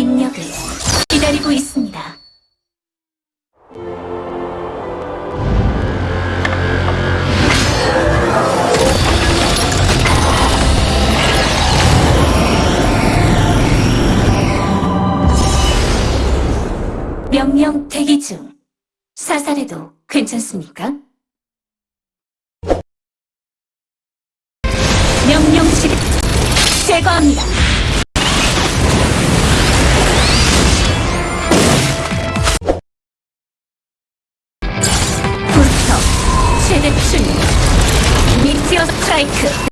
인력을 기다리고 있습니다. 명령 대기 중. 사살해도 괜찮습니까? 명령 시 제거합니다. 최대 출력 미티어 스트라이크.